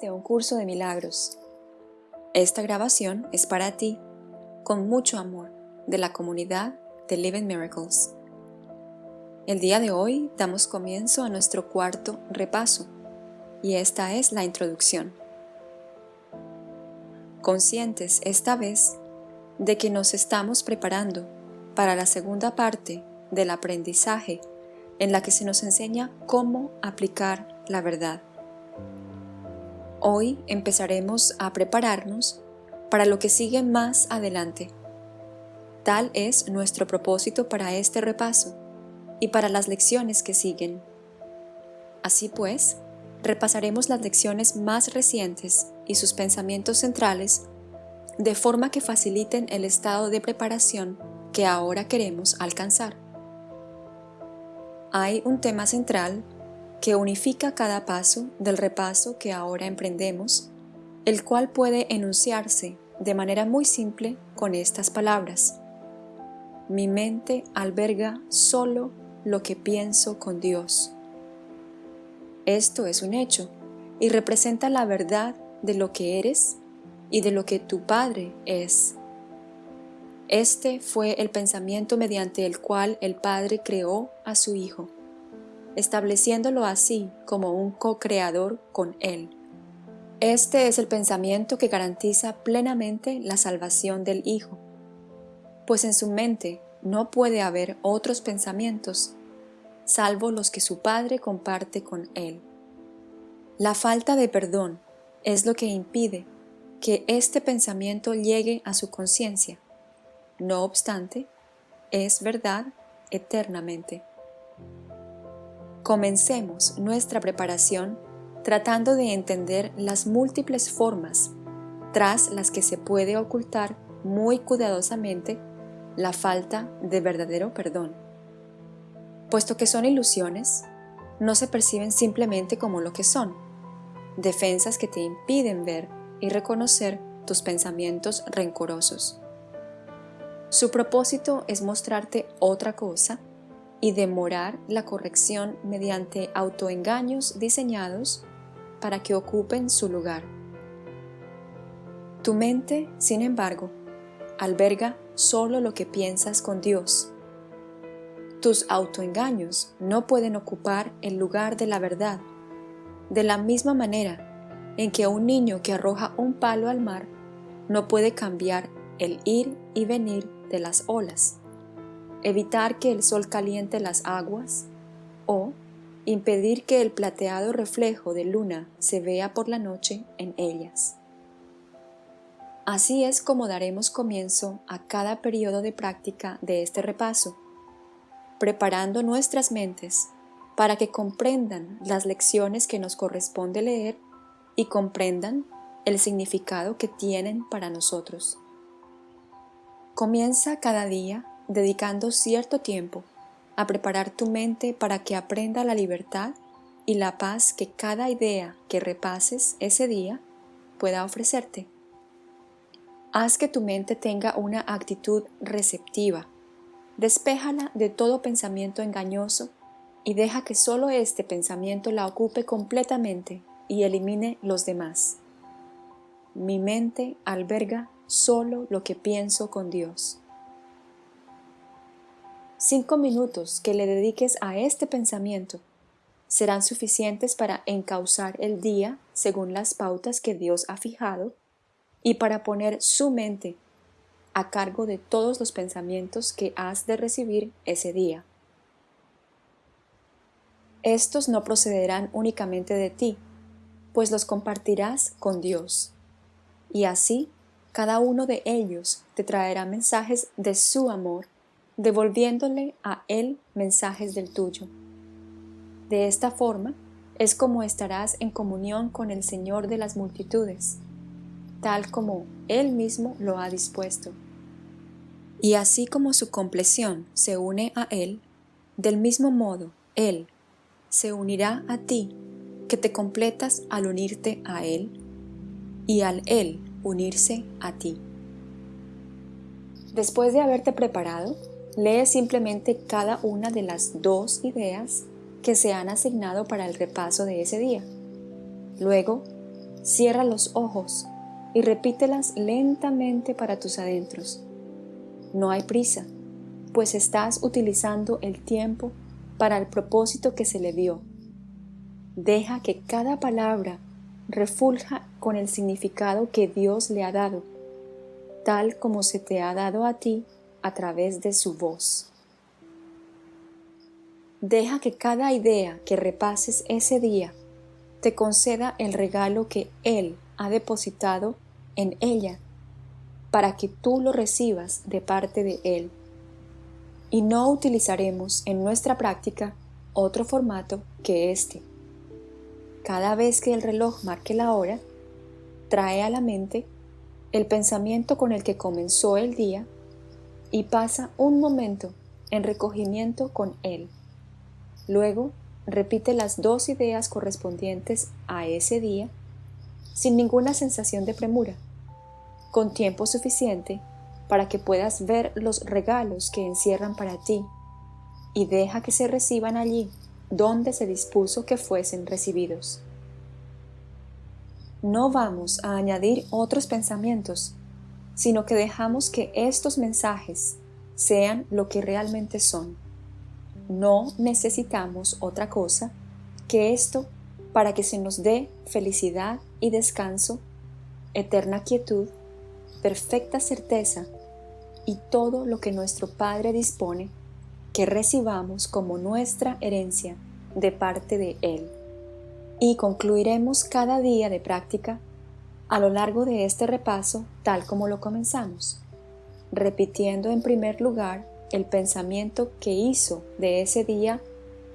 De un curso de milagros. Esta grabación es para ti, con mucho amor, de la comunidad de Living Miracles. El día de hoy damos comienzo a nuestro cuarto repaso, y esta es la introducción. Conscientes esta vez de que nos estamos preparando para la segunda parte del aprendizaje en la que se nos enseña cómo aplicar la verdad. Hoy empezaremos a prepararnos para lo que sigue más adelante. Tal es nuestro propósito para este repaso y para las lecciones que siguen. Así pues, repasaremos las lecciones más recientes y sus pensamientos centrales de forma que faciliten el estado de preparación que ahora queremos alcanzar. Hay un tema central que unifica cada paso del repaso que ahora emprendemos, el cual puede enunciarse de manera muy simple con estas palabras. Mi mente alberga solo lo que pienso con Dios. Esto es un hecho y representa la verdad de lo que eres y de lo que tu Padre es. Este fue el pensamiento mediante el cual el Padre creó a su Hijo estableciéndolo así como un co-creador con Él. Este es el pensamiento que garantiza plenamente la salvación del Hijo, pues en su mente no puede haber otros pensamientos, salvo los que su Padre comparte con Él. La falta de perdón es lo que impide que este pensamiento llegue a su conciencia. No obstante, es verdad eternamente. Comencemos nuestra preparación tratando de entender las múltiples formas tras las que se puede ocultar muy cuidadosamente la falta de verdadero perdón. Puesto que son ilusiones, no se perciben simplemente como lo que son, defensas que te impiden ver y reconocer tus pensamientos rencorosos. Su propósito es mostrarte otra cosa y demorar la corrección mediante autoengaños diseñados para que ocupen su lugar. Tu mente, sin embargo, alberga solo lo que piensas con Dios. Tus autoengaños no pueden ocupar el lugar de la verdad, de la misma manera en que un niño que arroja un palo al mar no puede cambiar el ir y venir de las olas evitar que el sol caliente las aguas o impedir que el plateado reflejo de luna se vea por la noche en ellas. Así es como daremos comienzo a cada periodo de práctica de este repaso, preparando nuestras mentes para que comprendan las lecciones que nos corresponde leer y comprendan el significado que tienen para nosotros. Comienza cada día dedicando cierto tiempo a preparar tu mente para que aprenda la libertad y la paz que cada idea que repases ese día pueda ofrecerte. Haz que tu mente tenga una actitud receptiva. Despéjala de todo pensamiento engañoso y deja que solo este pensamiento la ocupe completamente y elimine los demás. Mi mente alberga solo lo que pienso con Dios. Cinco minutos que le dediques a este pensamiento serán suficientes para encauzar el día según las pautas que Dios ha fijado y para poner su mente a cargo de todos los pensamientos que has de recibir ese día. Estos no procederán únicamente de ti, pues los compartirás con Dios, y así cada uno de ellos te traerá mensajes de su amor devolviéndole a Él mensajes del tuyo. De esta forma es como estarás en comunión con el Señor de las multitudes, tal como Él mismo lo ha dispuesto. Y así como su compleción se une a Él, del mismo modo Él se unirá a ti, que te completas al unirte a Él, y al Él unirse a ti. Después de haberte preparado, Lee simplemente cada una de las dos ideas que se han asignado para el repaso de ese día. Luego, Cierra los ojos y repítelas lentamente para tus adentros. No hay prisa, pues estás utilizando el tiempo para el propósito que se le dio. Deja que cada palabra refulja con el significado que Dios le ha dado, tal como se te ha dado a ti a través de su voz. Deja que cada idea que repases ese día te conceda el regalo que Él ha depositado en ella para que tú lo recibas de parte de Él. Y no utilizaremos en nuestra práctica otro formato que este. Cada vez que el reloj marque la hora, trae a la mente el pensamiento con el que comenzó el día y pasa un momento en recogimiento con él. Luego repite las dos ideas correspondientes a ese día sin ninguna sensación de premura, con tiempo suficiente para que puedas ver los regalos que encierran para ti y deja que se reciban allí donde se dispuso que fuesen recibidos. No vamos a añadir otros pensamientos, sino que dejamos que estos mensajes sean lo que realmente son. No necesitamos otra cosa que esto para que se nos dé felicidad y descanso, eterna quietud, perfecta certeza y todo lo que nuestro Padre dispone que recibamos como nuestra herencia de parte de Él. Y concluiremos cada día de práctica a lo largo de este repaso tal como lo comenzamos, repitiendo en primer lugar el pensamiento que hizo de ese día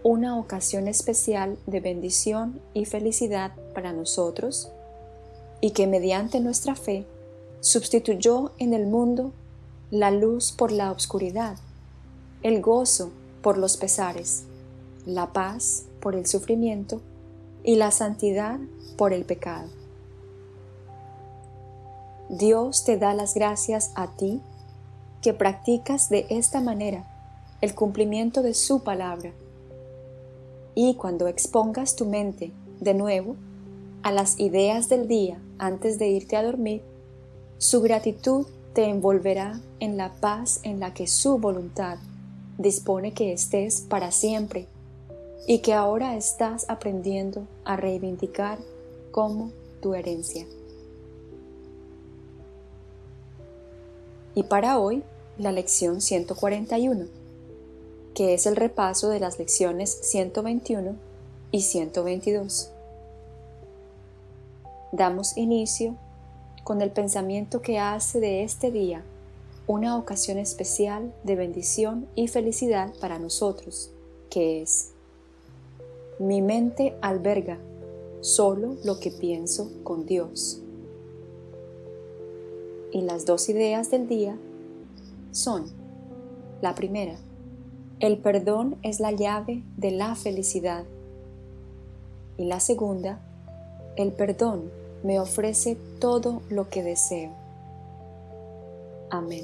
una ocasión especial de bendición y felicidad para nosotros y que mediante nuestra fe sustituyó en el mundo la luz por la oscuridad, el gozo por los pesares, la paz por el sufrimiento y la santidad por el pecado. Dios te da las gracias a ti que practicas de esta manera el cumplimiento de su palabra. Y cuando expongas tu mente de nuevo a las ideas del día antes de irte a dormir, su gratitud te envolverá en la paz en la que su voluntad dispone que estés para siempre y que ahora estás aprendiendo a reivindicar como tu herencia. Y para hoy, la lección 141, que es el repaso de las lecciones 121 y 122. Damos inicio con el pensamiento que hace de este día una ocasión especial de bendición y felicidad para nosotros, que es, mi mente alberga solo lo que pienso con Dios. Y las dos ideas del día son, la primera, el perdón es la llave de la felicidad. Y la segunda, el perdón me ofrece todo lo que deseo. Amén.